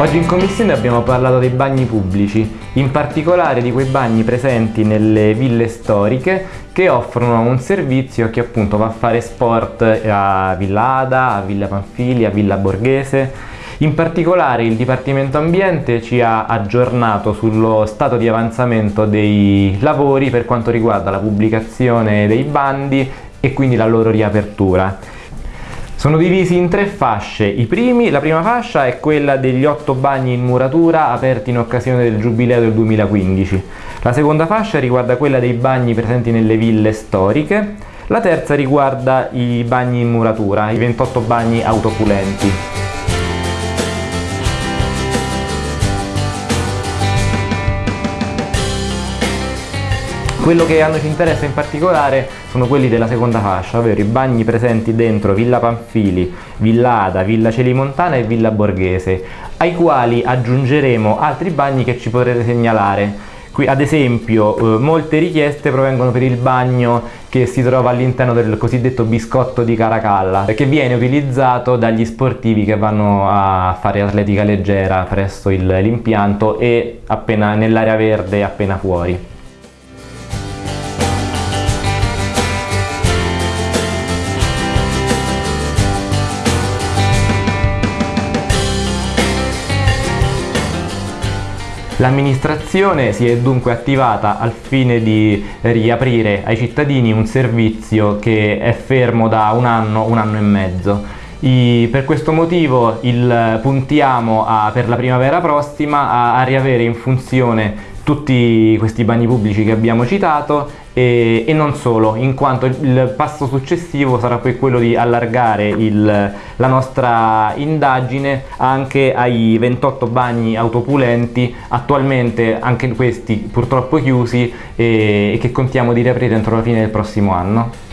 Oggi in commissione abbiamo parlato dei bagni pubblici, in particolare di quei bagni presenti nelle ville storiche che offrono un servizio a chi appunto va a fare sport a Villa Ada, a Villa Panfili, a Villa Borghese. In particolare il Dipartimento Ambiente ci ha aggiornato sullo stato di avanzamento dei lavori per quanto riguarda la pubblicazione dei bandi e quindi la loro riapertura. Sono divisi in tre fasce. Primi, la prima fascia è quella degli otto bagni in muratura aperti in occasione del Giubileo del 2015. La seconda fascia riguarda quella dei bagni presenti nelle ville storiche. La terza riguarda i bagni in muratura, i 28 bagni autopulenti. Quello che a noi ci interessa in particolare sono quelli della seconda fascia, ovvero i bagni presenti dentro Villa Panfili, Villa Ada, Villa Celimontana e Villa Borghese, ai quali aggiungeremo altri bagni che ci potrete segnalare. Qui, ad esempio eh, molte richieste provengono per il bagno che si trova all'interno del cosiddetto biscotto di Caracalla che viene utilizzato dagli sportivi che vanno a fare atletica leggera presso l'impianto e appena nell'area verde appena fuori. L'amministrazione si è dunque attivata al fine di riaprire ai cittadini un servizio che è fermo da un anno, un anno e mezzo. I, per questo motivo il, puntiamo a, per la primavera prossima a, a riavere in funzione tutti questi bagni pubblici che abbiamo citato e, e, non solo, in quanto il passo successivo sarà poi quello di allargare il, la nostra indagine anche ai 28 bagni autopulenti, attualmente anche questi purtroppo chiusi e, e che contiamo di riaprire entro la fine del prossimo anno.